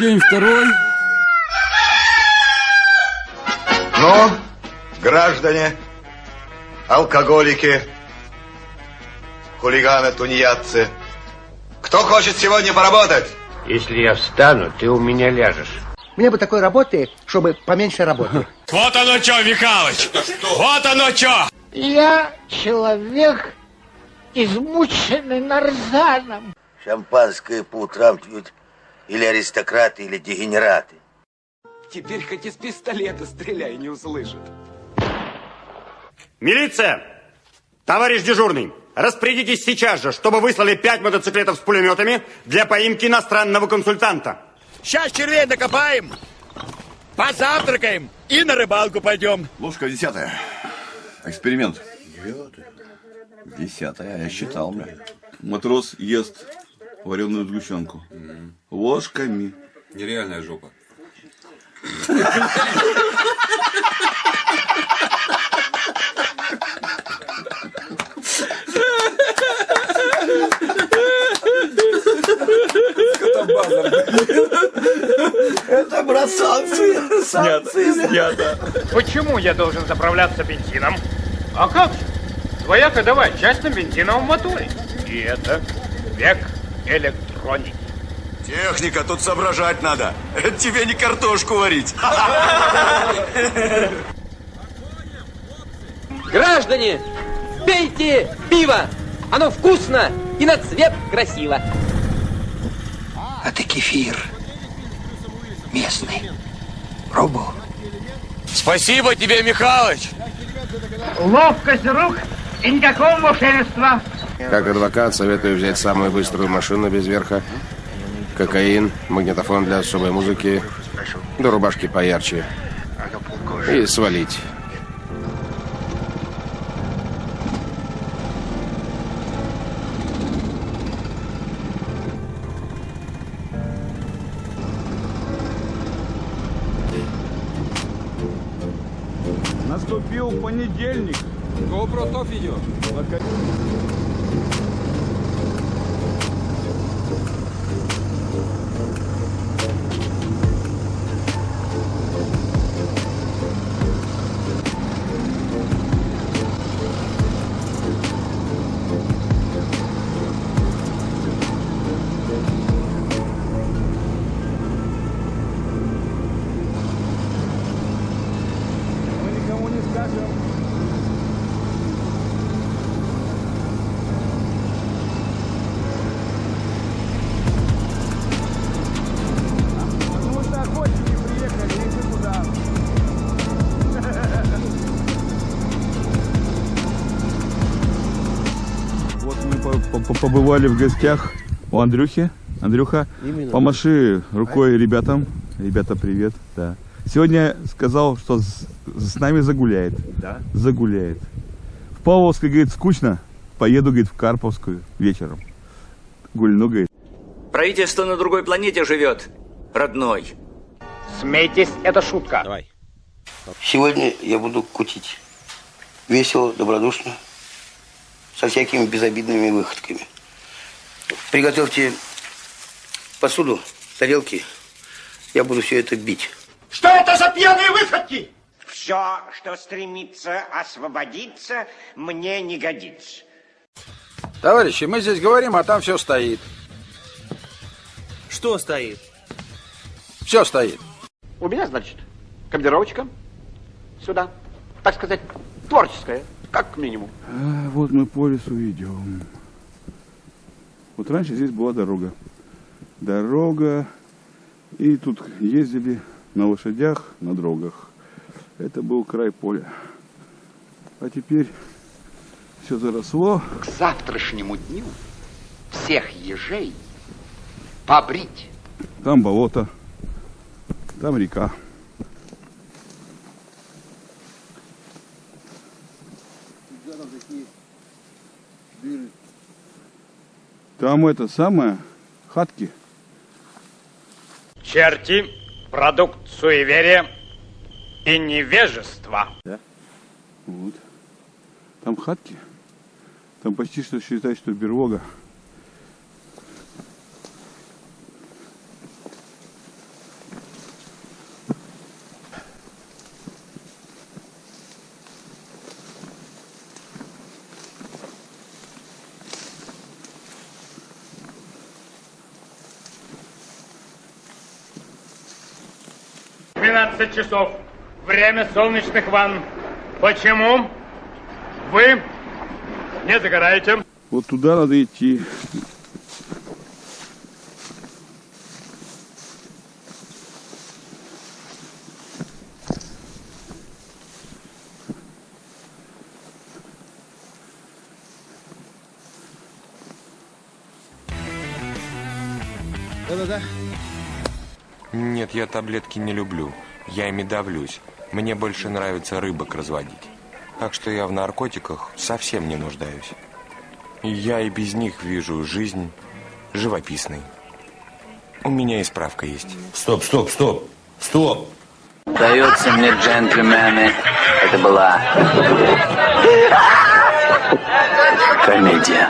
День второй. Ну, граждане, алкоголики, хулиганы, тунеядцы, кто хочет сегодня поработать? Если я встану, ты у меня ляжешь. Мне бы такой работы, чтобы поменьше работы. Вот оно что, Михалыч! Вот оно что! Я человек, измученный нарзаном. Шампанское по утрам пьют или аристократы, или дегенераты. Теперь хоть из пистолета стреляй, не услышат. Милиция! Товарищ дежурный, распорядитесь сейчас же, чтобы выслали пять мотоциклетов с пулеметами для поимки иностранного консультанта. Сейчас червей накопаем, позавтракаем и на рыбалку пойдем. Ложка десятая. Эксперимент. Десятая, я считал, бля. Матрос ест вареную сгущенку. Ложками. Нереальная жопа. Это, брат, санкции. Санкции. Снято. Почему я должен заправляться бензином? А как же? Твоя ходовая часть на бензиновом моторе. И это век электроники. Техника, тут соображать надо. Это тебе не картошку варить. Граждане, пейте пиво! Оно вкусно и на цвет красиво. Это кефир. Местный. Пробовал? Спасибо тебе, Михалыч. Ловкость рук и никакого мошенничества. Как адвокат советую взять самую быструю машину без верха, кокаин, магнитофон для особой музыки, до рубашки поярче. И свалить. Наступил понедельник. GoPro топ видео. Побывали в гостях у Андрюхи. Андрюха, Именно. помаши рукой ребятам. Ребята, привет. Да. Сегодня сказал, что с, с нами загуляет. Да. Загуляет. В Павловской, говорит, скучно. Поеду, говорит, в Карповскую вечером. Гульну, говорит. Правительство на другой планете живет, родной. Смейтесь, это шутка. Давай. Сегодня я буду кутить. Весело, добродушно, со всякими безобидными выходками. Приготовьте посуду, тарелки. Я буду все это бить. Что это за пьяные выходки? Все, что стремится освободиться, мне не годится. Товарищи, мы здесь говорим, а там все стоит. Что стоит? Все стоит. У меня, значит, командировочка сюда. Так сказать, творческая, как минимум. А, вот мы по лесу идем. Вот раньше здесь была дорога. Дорога. И тут ездили на лошадях, на дрогах. Это был край поля. А теперь все заросло. К завтрашнему дню всех ежей побрить. Там болото. Там река. Там это самое, хатки. Черти – продукт суеверия и невежества. Да. Вот. Там хатки. Там почти что считай, что берлога. 12 часов. Время солнечных ванн. Почему вы не загораете? Вот туда надо идти. Да-да-да. Нет, я таблетки не люблю. Я ими давлюсь. Мне больше нравится рыбок разводить. Так что я в наркотиках совсем не нуждаюсь. Я и без них вижу жизнь живописной. У меня и справка есть. Стоп, стоп, стоп, стоп! Дается мне, джентльмены, это была комедия.